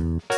Mm-hmm.